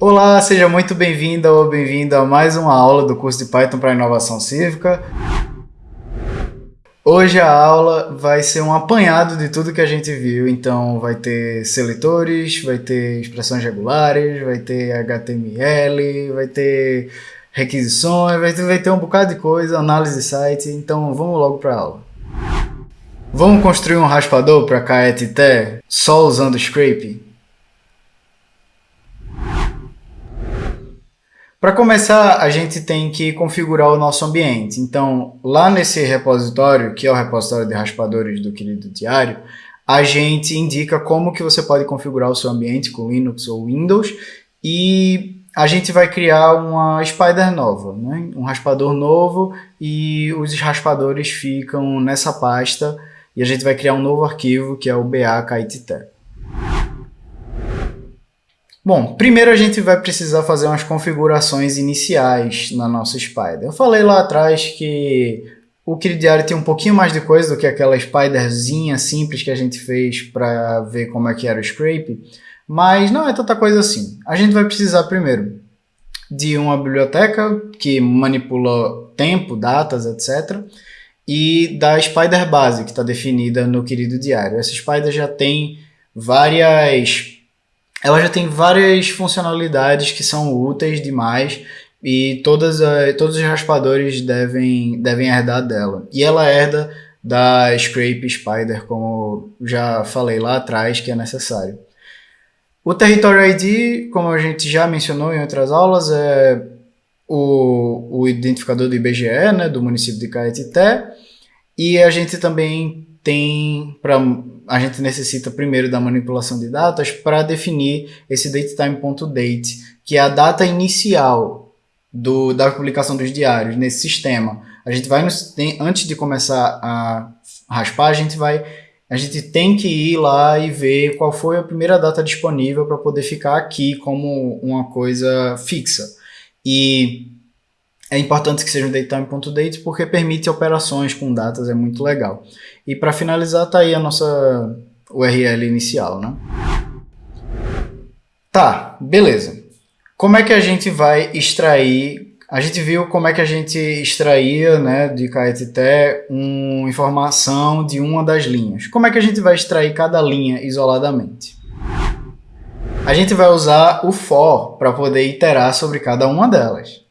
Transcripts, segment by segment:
Olá, seja muito bem-vinda ou bem-vindo a mais uma aula do curso de Python para Inovação Cívica. Hoje a aula vai ser um apanhado de tudo que a gente viu, então vai ter seletores, vai ter expressões regulares, vai ter HTML, vai ter requisições, vai ter, vai ter um bocado de coisa, análise de site, então vamos logo para a aula. Vamos construir um raspador para KETT só usando Scrape? Para começar, a gente tem que configurar o nosso ambiente. Então, lá nesse repositório, que é o repositório de raspadores do querido diário, a gente indica como que você pode configurar o seu ambiente com Linux ou Windows e a gente vai criar uma Spider nova, né? um raspador novo e os raspadores ficam nessa pasta e a gente vai criar um novo arquivo que é o BA-KITT. Bom, primeiro a gente vai precisar fazer umas configurações iniciais na nossa Spider. Eu falei lá atrás que o Diário tem um pouquinho mais de coisa do que aquela Spiderzinha simples que a gente fez para ver como é que era o scrape, mas não é tanta coisa assim. A gente vai precisar primeiro de uma biblioteca que manipula tempo, datas, etc. E da Spider base, que está definida no querido diário. Essa Spider já tem várias ela já tem várias funcionalidades que são úteis demais e todas a, todos os raspadores devem, devem herdar dela. E ela herda da Scrape Spider, como já falei lá atrás, que é necessário. O Territory ID, como a gente já mencionou em outras aulas, é o, o identificador do IBGE, né, do município de Caetité, e a gente também tem para a gente necessita primeiro da manipulação de datas para definir esse datetime.date, que é a data inicial do, da publicação dos diários nesse sistema. A gente vai, tem, antes de começar a raspar, a gente vai, a gente tem que ir lá e ver qual foi a primeira data disponível para poder ficar aqui como uma coisa fixa. E é importante que seja um datetime.date porque permite operações com datas, é muito legal. E para finalizar, tá aí a nossa URL inicial, né? Tá, beleza. Como é que a gente vai extrair... A gente viu como é que a gente extraía né, de KTT uma informação de uma das linhas. Como é que a gente vai extrair cada linha isoladamente? A gente vai usar o for para poder iterar sobre cada uma delas.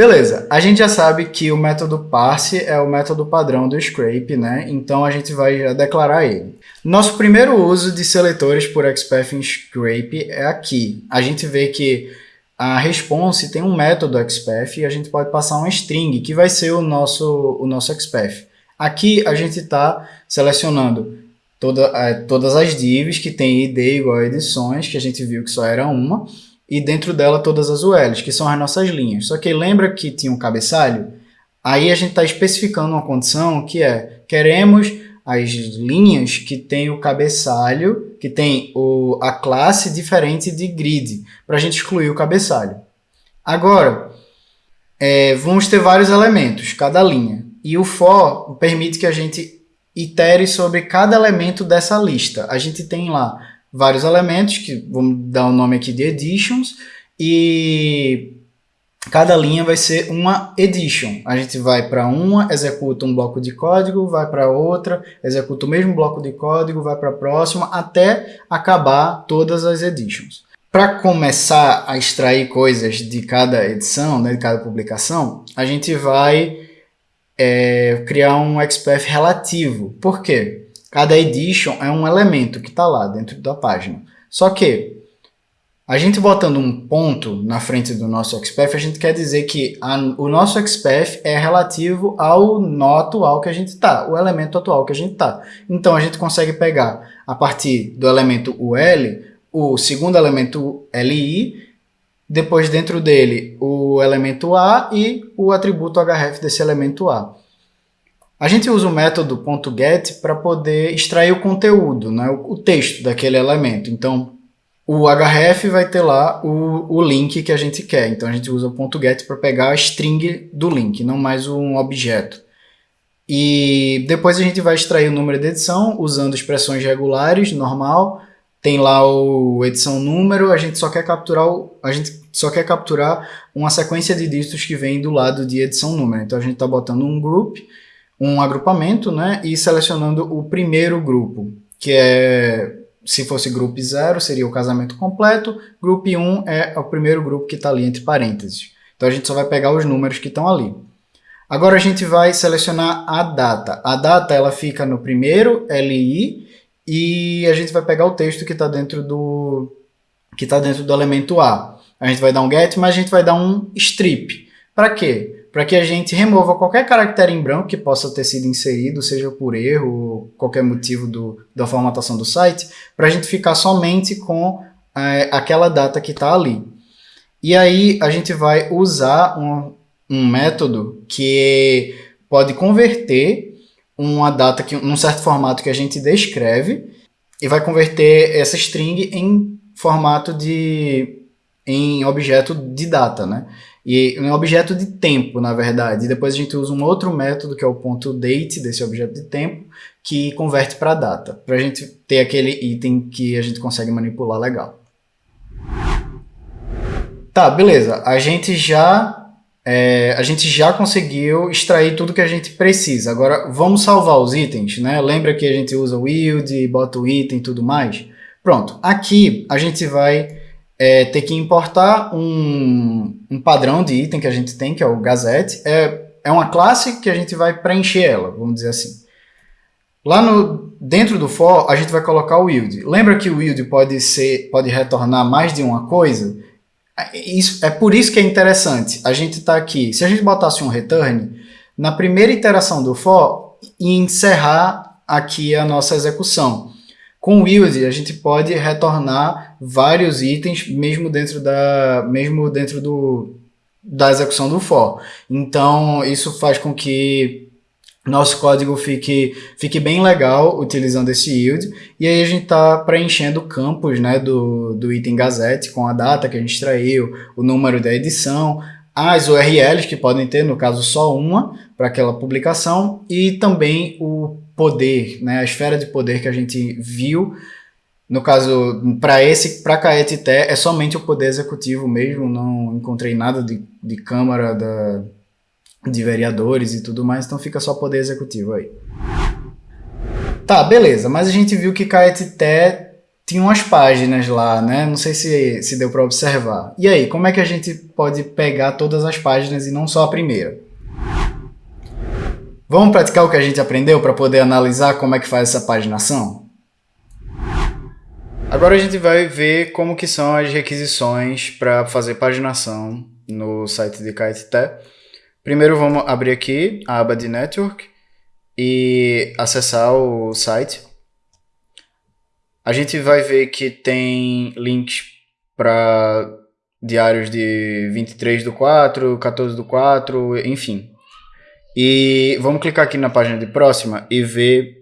Beleza, a gente já sabe que o método parse é o método padrão do scrape, né? Então a gente vai declarar ele. Nosso primeiro uso de seletores por XPath em scrape é aqui. A gente vê que a response tem um método XPath e a gente pode passar uma string, que vai ser o nosso, o nosso XPath. Aqui a gente está selecionando toda, é, todas as divs que tem id igual a edições, que a gente viu que só era uma, e dentro dela todas as ULs, que são as nossas linhas. Só que lembra que tinha um cabeçalho? Aí a gente está especificando uma condição que é, queremos as linhas que tem o cabeçalho, que tem o, a classe diferente de grid, para a gente excluir o cabeçalho. Agora, é, vamos ter vários elementos, cada linha. E o for permite que a gente itere sobre cada elemento dessa lista. A gente tem lá vários elementos, que vamos dar o nome aqui de editions, e cada linha vai ser uma edition. A gente vai para uma, executa um bloco de código, vai para outra, executa o mesmo bloco de código, vai para a próxima, até acabar todas as editions. Para começar a extrair coisas de cada edição, né, de cada publicação, a gente vai é, criar um XPath relativo. Por quê? Cada edition é um elemento que está lá dentro da página. Só que a gente botando um ponto na frente do nosso XPath, a gente quer dizer que a, o nosso XPath é relativo ao nó atual que a gente está, o elemento atual que a gente está. Então a gente consegue pegar a partir do elemento UL, o segundo elemento LI, depois dentro dele o elemento A e o atributo href desse elemento A. A gente usa o método .get para poder extrair o conteúdo, né, o texto daquele elemento. Então, o href vai ter lá o, o link que a gente quer. Então, a gente usa o .get para pegar a string do link, não mais um objeto. E depois a gente vai extrair o número de edição usando expressões regulares, normal, tem lá o edição número, a gente só quer capturar o, a gente só quer capturar uma sequência de dígitos que vem do lado de edição número. Então a gente está botando um group, um agrupamento, né, e selecionando o primeiro grupo, que é se fosse grupo 0 seria o casamento completo, grupo 1 um é o primeiro grupo que está ali entre parênteses. Então a gente só vai pegar os números que estão ali. Agora a gente vai selecionar a data. A data ela fica no primeiro LI e a gente vai pegar o texto que está dentro do que está dentro do elemento A. A gente vai dar um get, mas a gente vai dar um strip. Para quê? Para que a gente remova qualquer caractere em branco que possa ter sido inserido, seja por erro ou qualquer motivo do, da formatação do site, para a gente ficar somente com é, aquela data que está ali. E aí a gente vai usar um, um método que pode converter uma data que num certo formato que a gente descreve e vai converter essa string em formato de em objeto de data, né? E em objeto de tempo, na verdade. E depois a gente usa um outro método que é o ponto date desse objeto de tempo que converte para data, para a gente ter aquele item que a gente consegue manipular legal. Tá, beleza. A gente já é, a gente já conseguiu extrair tudo que a gente precisa. Agora, vamos salvar os itens, né? Lembra que a gente usa o yield, bota o item e tudo mais? Pronto, aqui a gente vai é, ter que importar um, um padrão de item que a gente tem, que é o Gazette. É, é uma classe que a gente vai preencher ela, vamos dizer assim. Lá no, dentro do for, a gente vai colocar o yield. Lembra que o yield pode, ser, pode retornar mais de uma coisa? Isso, é por isso que é interessante. A gente está aqui, se a gente botasse um return, na primeira iteração do for, encerrar aqui a nossa execução. Com o yield, a gente pode retornar vários itens, mesmo dentro, da, mesmo dentro do, da execução do for. Então, isso faz com que nosso código fique, fique bem legal utilizando esse yield, e aí a gente está preenchendo campos né, do, do item Gazette com a data que a gente extraiu, o número da edição, as URLs que podem ter, no caso só uma, para aquela publicação, e também o poder, né, a esfera de poder que a gente viu, no caso, para esse, para Caetité, é somente o poder executivo mesmo, não encontrei nada de, de câmara da de vereadores e tudo mais, então fica só poder executivo aí. Tá, beleza, mas a gente viu que Caetité tinha umas páginas lá, né? Não sei se, se deu para observar. E aí, como é que a gente pode pegar todas as páginas e não só a primeira? Vamos praticar o que a gente aprendeu para poder analisar como é que faz essa paginação? Agora a gente vai ver como que são as requisições para fazer paginação no site de Caetité. Primeiro vamos abrir aqui a aba de Network e acessar o site. A gente vai ver que tem links para diários de 23 do 4, 14 do 4, enfim. E vamos clicar aqui na página de próxima e ver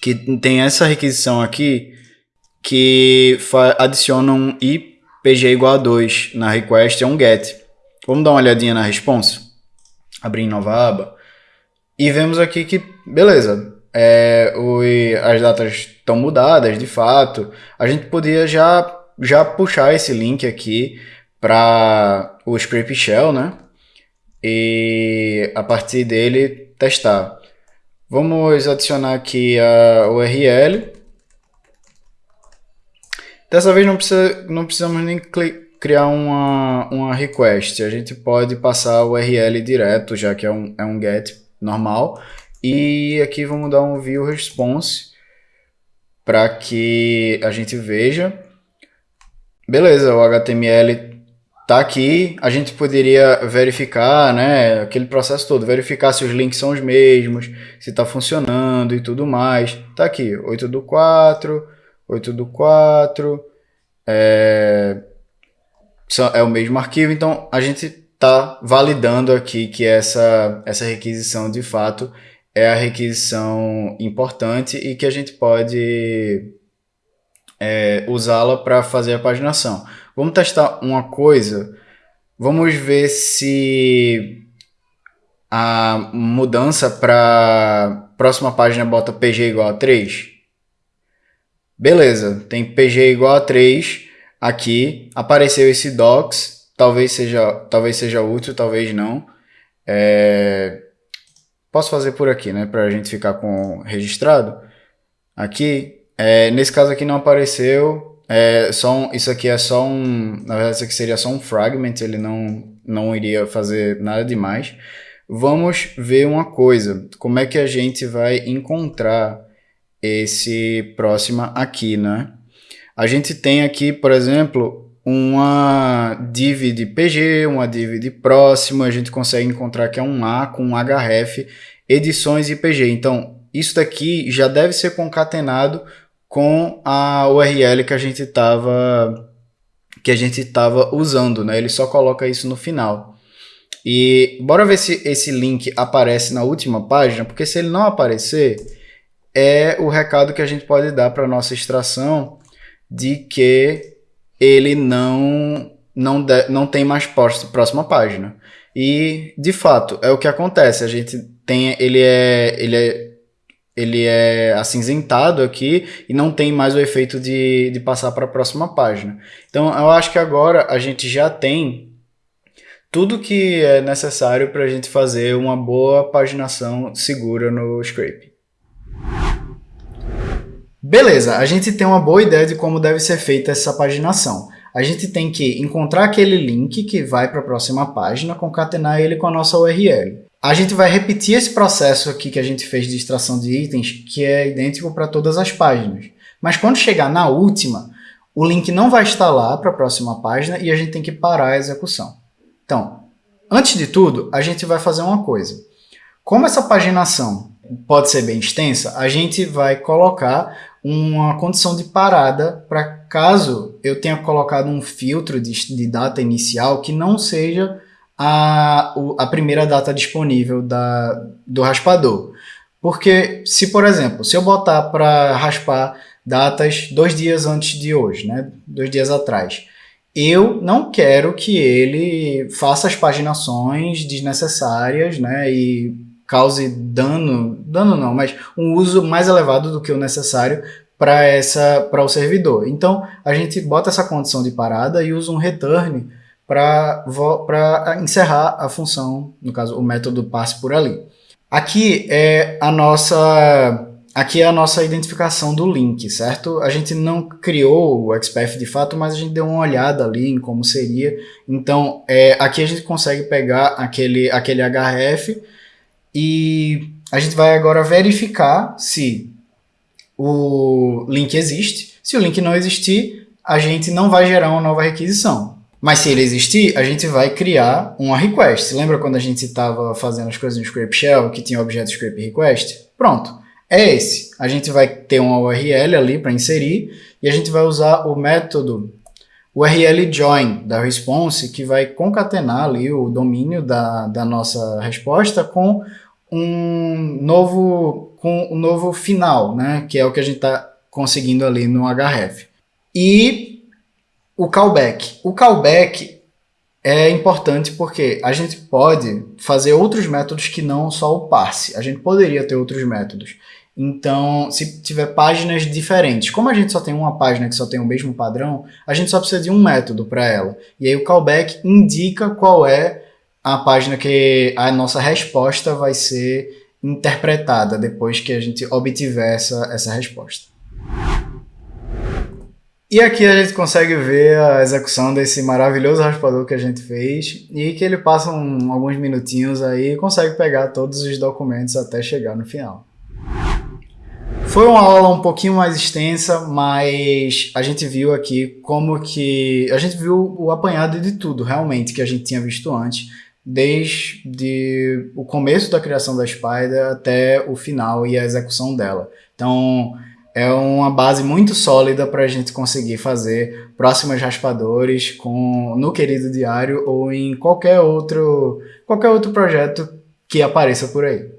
que tem essa requisição aqui que adiciona um IPG igual a 2 na request, é um get. Vamos dar uma olhadinha na response? abrir em nova aba. E vemos aqui que, beleza, é, as datas estão mudadas de fato. A gente podia já, já puxar esse link aqui para o script shell, né? E a partir dele testar. Vamos adicionar aqui a URL. Dessa vez não, precisa, não precisamos nem criar uma, uma request. A gente pode passar o URL direto, já que é um, é um get normal. E aqui vamos dar um view response para que a gente veja. Beleza, o HTML tá aqui. A gente poderia verificar, né, aquele processo todo, verificar se os links são os mesmos, se está funcionando e tudo mais. Tá aqui, 8 do 4, 8 do 4, é, é o mesmo arquivo, então a gente está validando aqui que essa, essa requisição de fato é a requisição importante e que a gente pode é, usá-la para fazer a paginação. Vamos testar uma coisa, vamos ver se a mudança para próxima página bota pg igual a 3. Beleza, tem PG igual a 3 aqui, apareceu esse docs, talvez seja, talvez seja útil, talvez não. É... Posso fazer por aqui, né, para a gente ficar com registrado. Aqui, é, nesse caso aqui não apareceu, é, só um, isso aqui é só um, na verdade isso aqui seria só um fragment, ele não, não iria fazer nada demais. Vamos ver uma coisa, como é que a gente vai encontrar esse próxima aqui, né? A gente tem aqui, por exemplo, uma div de PG, uma div de próximo, a gente consegue encontrar que é um A com um href, edições e PG. Então, isso daqui já deve ser concatenado com a URL que a gente estava que a gente estava usando, né? Ele só coloca isso no final. E bora ver se esse link aparece na última página, porque se ele não aparecer, é o recado que a gente pode dar para nossa extração de que ele não não, de, não tem mais próxima página. E de fato é o que acontece. A gente tem ele é ele é ele é acinzentado aqui e não tem mais o efeito de, de passar para a próxima página. Então eu acho que agora a gente já tem tudo que é necessário para a gente fazer uma boa paginação segura no Scrape. Beleza, a gente tem uma boa ideia de como deve ser feita essa paginação. A gente tem que encontrar aquele link que vai para a próxima página, concatenar ele com a nossa URL. A gente vai repetir esse processo aqui que a gente fez de extração de itens, que é idêntico para todas as páginas. Mas quando chegar na última, o link não vai estar lá para a próxima página e a gente tem que parar a execução. Então, antes de tudo, a gente vai fazer uma coisa. Como essa paginação pode ser bem extensa, a gente vai colocar uma condição de parada para caso eu tenha colocado um filtro de, de data inicial que não seja a, a primeira data disponível da, do raspador. Porque se, por exemplo, se eu botar para raspar datas dois dias antes de hoje, né, dois dias atrás, eu não quero que ele faça as paginações desnecessárias né, e cause dano, dano não, mas um uso mais elevado do que o necessário para essa para o servidor. Então, a gente bota essa condição de parada e usa um return para encerrar a função, no caso, o método passe por ali. Aqui é a nossa aqui é a nossa identificação do link, certo? A gente não criou o XPath de fato, mas a gente deu uma olhada ali em como seria. Então, é, aqui a gente consegue pegar aquele, aquele href e a gente vai agora verificar se o link existe. Se o link não existir, a gente não vai gerar uma nova requisição. Mas se ele existir, a gente vai criar uma request. Lembra quando a gente estava fazendo as coisas no Scrape Shell, que tinha objeto Scrape Request? Pronto, é esse. A gente vai ter uma URL ali para inserir e a gente vai usar o método URL join da response, que vai concatenar ali o domínio da, da nossa resposta com um novo, com um novo final, né? que é o que a gente está conseguindo ali no href. E o callback. O callback é importante porque a gente pode fazer outros métodos que não só o parse. A gente poderia ter outros métodos. Então, se tiver páginas diferentes, como a gente só tem uma página que só tem o mesmo padrão, a gente só precisa de um método para ela. E aí o callback indica qual é a página que a nossa resposta vai ser interpretada depois que a gente obtiver essa, essa resposta. E aqui a gente consegue ver a execução desse maravilhoso raspador que a gente fez e que ele passa um, alguns minutinhos aí e consegue pegar todos os documentos até chegar no final. Foi uma aula um pouquinho mais extensa, mas a gente viu aqui como que... A gente viu o apanhado de tudo, realmente, que a gente tinha visto antes, desde o começo da criação da Spider até o final e a execução dela. Então, é uma base muito sólida para a gente conseguir fazer próximos raspadores com, no Querido Diário ou em qualquer outro, qualquer outro projeto que apareça por aí.